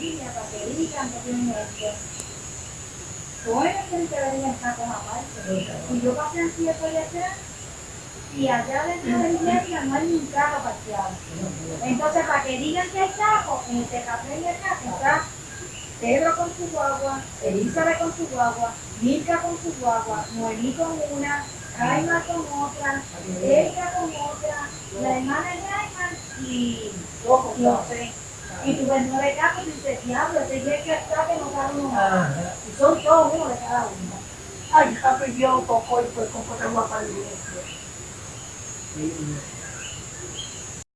familia para que digan que tienen esto. Bueno, tienen que venir en sacos aparte. Y yo pasé siete de atrás y allá dentro de la iglesia no hay ni un carro parqueado. Entonces, para que digan que hay saco, en el Tecapé de acá está Pedro con su guagua, Elizabeth con su guagua, Milka con su guagua, Noemí con una, Jaima con otra, Erika con otra, la hermana de Jaima y los tres. Y tú ves nueve carros y dices, diablo, ese día que está que no cabe uno. Ajá. Y son todos uno de cada uno. Ay, ya pidió un poco y pues como te voy a para. Sí,